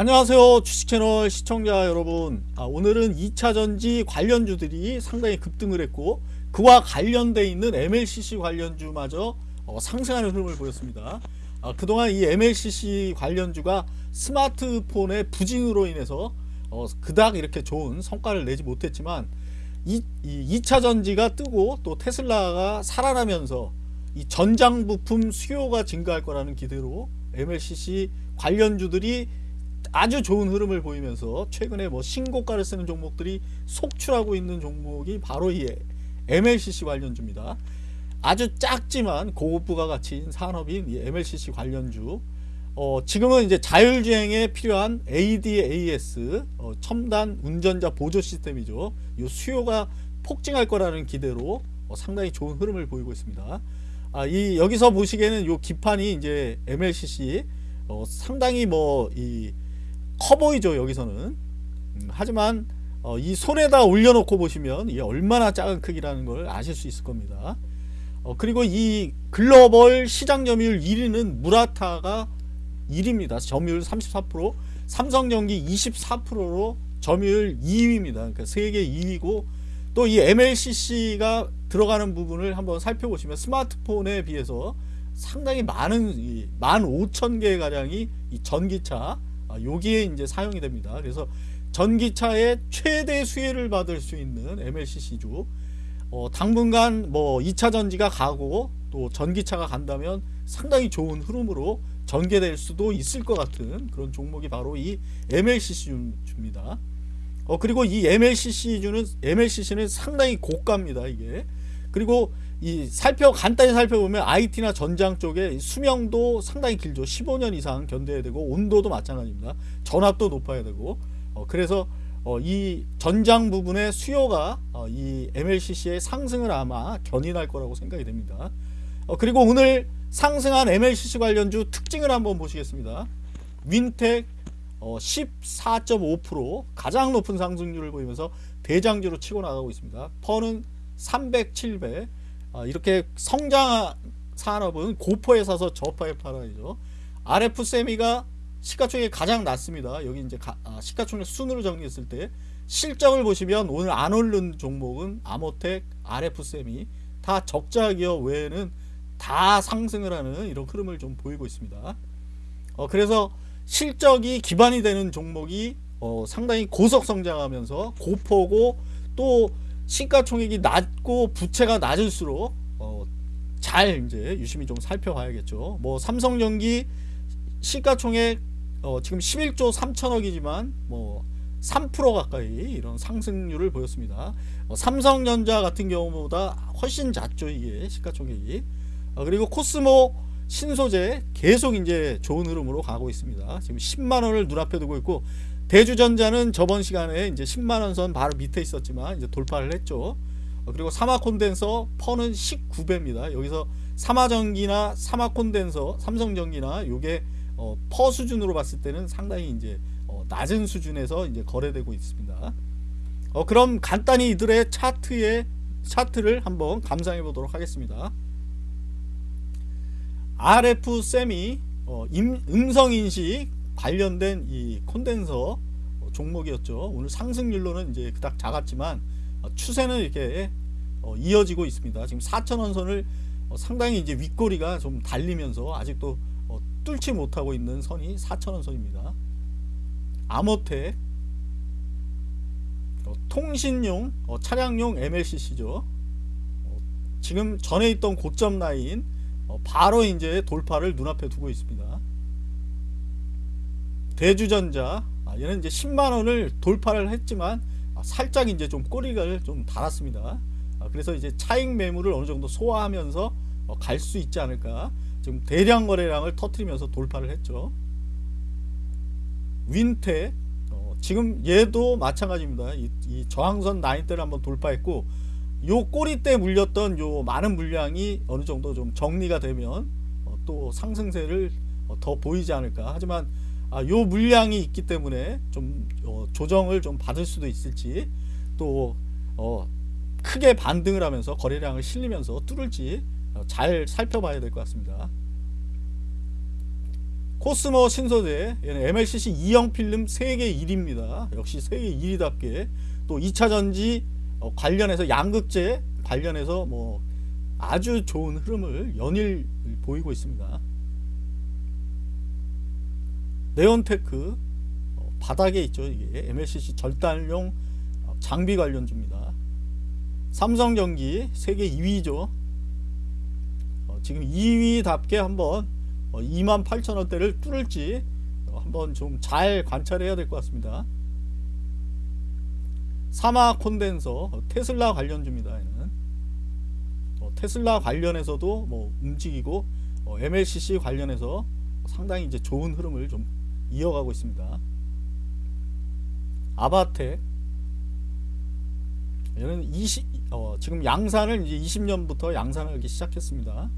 안녕하세요 주식채널 시청자 여러분. 아, 오늘은 2차전지 관련주들이 상당히 급등을 했고 그와 관련돼 있는 MLCC 관련주마저 어, 상승하는 흐름을 보였습니다. 아, 그동안 이 MLCC 관련주가 스마트폰의 부진으로 인해서 어, 그닥 이렇게 좋은 성과를 내지 못했지만 이, 이 2차전지가 뜨고 또 테슬라가 살아나면서 이 전장 부품 수요가 증가할 거라는 기대로 MLCC 관련주들이 아주 좋은 흐름을 보이면서 최근에 뭐 신고가를 쓰는 종목들이 속출하고 있는 종목이 바로 이 MLCC 관련주입니다. 아주 작지만 고급 부가 가치인 산업인 이 MLCC 관련주 어, 지금은 이제 자율주행에 필요한 ADAS 어, 첨단 운전자 보조 시스템이죠. 이 수요가 폭증할 거라는 기대로 어, 상당히 좋은 흐름을 보이고 있습니다. 아, 이 여기서 보시기에는 이 기판이 이제 MLCC 어, 상당히 뭐이 커 보이죠 여기서는. 음, 하지만 어, 이 손에다 올려놓고 보시면 이게 얼마나 작은 크기라는 걸 아실 수 있을 겁니다. 어, 그리고 이 글로벌 시장 점유율 1위는 무라타가 1위입니다. 점유율 34% 삼성전기 24%로 점유율 2위입니다. 그러니까 세계 2위고 또 이 MLCC가 들어가는 부분을 한번 살펴보시면 스마트폰에 비해서 상당히 많은 15,000개 가량이 전기차 아, 여기에 이제 사용이 됩니다. 그래서 전기차의 최대 수혜를 받을 수 있는 MLCC주 어, 당분간 뭐 2차 전지가 가고 또 전기차가 간다면 상당히 좋은 흐름으로 전개될 수도 있을 것 같은 그런 종목이 바로 이 MLCC주입니다. 어, 그리고 이 MLCC주는 MLCC는 상당히 고가입니다. 이게 그리고 이 살펴 간단히 살펴보면 IT나 전장 쪽에 수명도 상당히 길죠. 15년 이상 견뎌야 되고 온도도 마찬가지입니다. 전압도 높아야 되고. 어, 그래서 어, 이 전장 부분의 수요가 어, 이 MLCC의 상승을 아마 견인할 거라고 생각이 됩니다. 어, 그리고 오늘 상승한 MLCC 관련주 특징을 한번 보시겠습니다. 윈텍 14.5% 가장 높은 상승률을 보이면서 대장주로 치고 나가고 있습니다. 퍼는 300, 700 어, 이렇게 성장 산업은 고포에 사서 저파에 팔아야죠. RF 세미가 시가총액 가장 낮습니다. 여기 이제 가, 아, 시가총액 순으로 정리했을 때 실적을 보시면 오늘 안 오른 종목은 아모텍, RF 세미 다 적자 기업 외에는 다 상승을 하는 이런 흐름을 좀 보이고 있습니다. 어, 그래서 실적이 기반이 되는 종목이 어, 상당히 고속 성장하면서 고포고 또 시가총액이 낮고 부채가 낮을수록 어, 잘 이제 유심히 좀 살펴봐야겠죠. 뭐 삼성전기 시가총액 어, 지금 11조 3천억이지만 뭐 3% 가까이 이런 상승률을 보였습니다. 어, 삼성전자 같은 경우보다 훨씬 작죠 이게 시가총액이. 어, 그리고 코스모 신소재 계속 이제 좋은 흐름으로 가고 있습니다. 지금 10만 원을 눈앞에 두고 있고 대주전자는 저번 시간에 이제 10만원 선 바로 밑에 있었지만 이제 돌파를 했죠. 어, 그리고 사마 콘덴서 퍼는 19배입니다. 여기서 사마전기나 사마 콘덴서, 삼성전기나 요게 어, 퍼 수준으로 봤을 때는 상당히 이제 어, 낮은 수준에서 이제 거래되고 있습니다. 어, 그럼 간단히 이들의 차트의 차트를 한번 감상해 보도록 하겠습니다. RF 세미 어, 음성 인식 관련된 이 콘덴서 종목이었죠. 오늘 상승률로는 이제 그닥 작았지만 어, 추세는 이렇게 어, 이어지고 있습니다. 지금 4천원 선을 어, 상당히 이제 윗꼬리가 좀 달리면서 아직도 뚫지 못하고 있는 선이 4천원 선입니다. 아모텍 통신용 차량용 MLCC죠. 지금 전에 있던 고점 라인 바로 이제 돌파를 눈앞에 두고 있습니다. 대주전자. 아, 얘는 이제 10만원을 돌파를 했지만 아, 살짝 이제 좀 꼬리를 좀 달았습니다. 아, 그래서 이제 차익 매물을 어느 정도 소화하면서 어, 갈수 있지 않을까. 지금 대량 거래량을 터트리면서 돌파를 했죠. 윈테 어, 지금 얘도 마찬가지입니다. 이, 이 저항선 라인대를 한번 돌파했고 요 꼬리 때 물렸던 요 많은 물량이 어느 정도 좀 정리가 되면 어, 또 상승세를 어, 더 보이지 않을까. 하지만 아, 요 물량이 있기 때문에 좀 어, 조정을 좀 받을 수도 있을지 또 어, 크게 반등을 하면서 거래량을 실리면서 뚫을지 어, 잘 살펴봐야 될 것 같습니다. 코스모 신소재 얘는 MLCC 2형 필름 세계 1위입니다. 역시 세계 1위답게 또 2차 전지 어, 관련해서 양극재 관련해서 뭐 아주 좋은 흐름을 연일 보이고 있습니다. 네온테크 어, 바닥에 있죠 이게 MLCC 절단용 어, 장비 관련주입니다. 삼성전기 세계 2위죠. 어, 지금 2위답게 한번 28,000원대를 뚫을지 어, 한번 좀 잘 관찰해야 될 것 같습니다. 사마 콘덴서 어, 테슬라 관련주입니다. 얘는 어, 테슬라 관련해서도 뭐 움직이고 어, MLCC 관련해서 상당히 이제 좋은 흐름을 좀 이어가고 있습니다. 아바텍 얘는 20, 어, 지금 양산을 이제 20년부터 양산을 하기 시작했습니다.